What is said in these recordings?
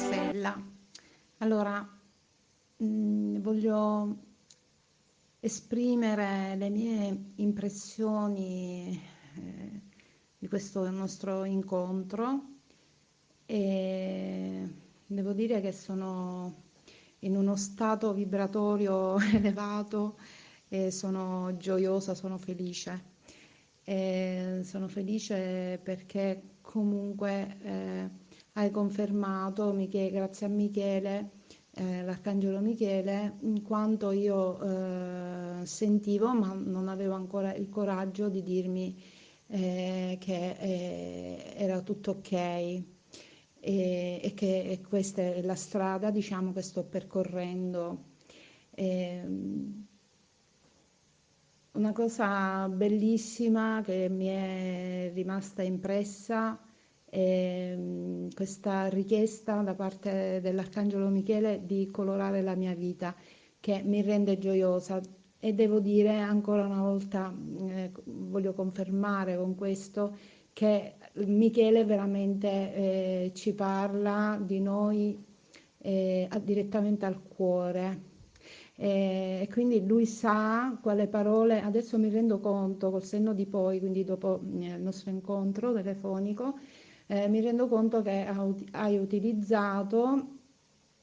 Marcella. Allora, mh, mm, voglio esprimere le mie impressioni eh, di questo nostro incontro e devo dire che sono in uno stato vibratorio elevato e sono gioiosa, sono felice. E sono felice perché comunque eh, hai confermato, Michele, grazie a Michele, eh, l'Arcangelo Michele, in quanto io eh, sentivo, ma non avevo ancora il coraggio di dirmi eh, che eh, era tutto ok e, e che e questa è la strada, diciamo, che sto percorrendo. Ehm, una cosa bellissima che mi è rimasta impressa mm, questa richiesta da parte dell'Arcangelo Michele di colorare la mia vita, che mi rende gioiosa. E devo dire ancora una volta, eh, voglio confermare con questo, che Michele veramente eh, ci parla di noi eh, direttamente al cuore e, quindi lui sa quale parole, adesso mi rendo conto col senno di poi, quindi dopo eh, il nostro incontro telefonico, eh, mi rendo conto che hai utilizzato,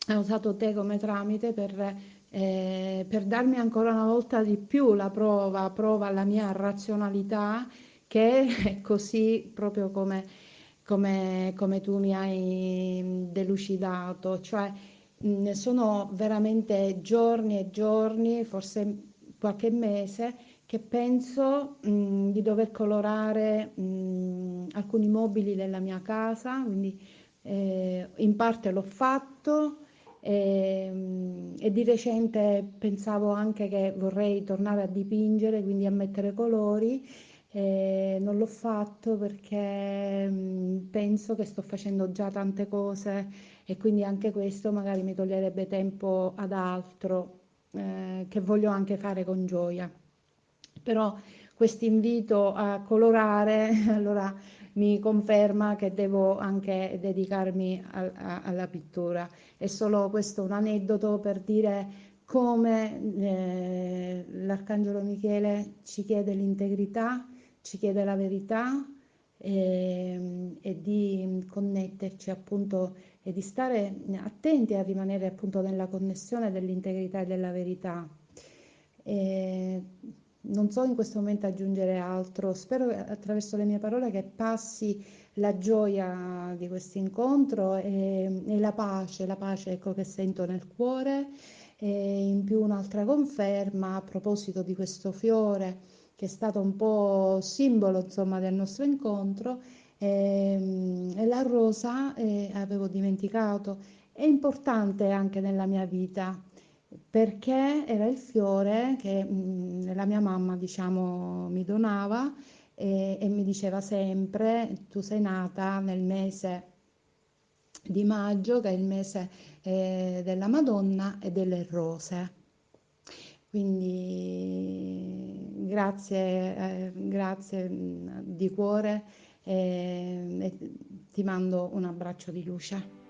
hai usato te come tramite per, eh, per darmi ancora una volta di più la prova, prova alla mia razionalità che è così proprio come, come, come tu mi hai delucidato, cioè Mm, sono veramente giorni e giorni, forse qualche mese, che penso mh, di dover colorare mh, alcuni mobili della mia casa, quindi eh, in parte l'ho fatto e, e, di recente pensavo anche che vorrei tornare a dipingere, quindi a mettere colori. Eh, non l'ho fatto perché mh, penso che sto facendo già tante cose e quindi anche questo magari mi toglierebbe tempo ad altro eh, che voglio anche fare con gioia. Però questo invito a colorare allora mi conferma che devo anche dedicarmi a, a, alla pittura. È solo questo un aneddoto per dire come eh, l'Arcangelo Michele ci chiede l'integrità, ci chiede la verità e, ehm, e di connetterci appunto e di stare attenti a rimanere appunto nella connessione dell'integrità e della verità. E non so in questo momento aggiungere altro, spero attraverso le mie parole che passi la gioia di questo incontro e, e, la pace, la pace ecco, che sento nel cuore. E in più un'altra conferma a proposito di questo fiore che è stato un po' simbolo insomma del nostro incontro. E, ehm, e la rosa, eh, avevo dimenticato, è importante anche nella mia vita perché era il fiore che mh, mm, la mia mamma diciamo mi donava e, e mi diceva sempre tu sei nata nel mese di maggio che è il mese eh, della Madonna e delle rose. Quindi grazie, eh, grazie di cuore e, e ti mando un abbraccio di luce.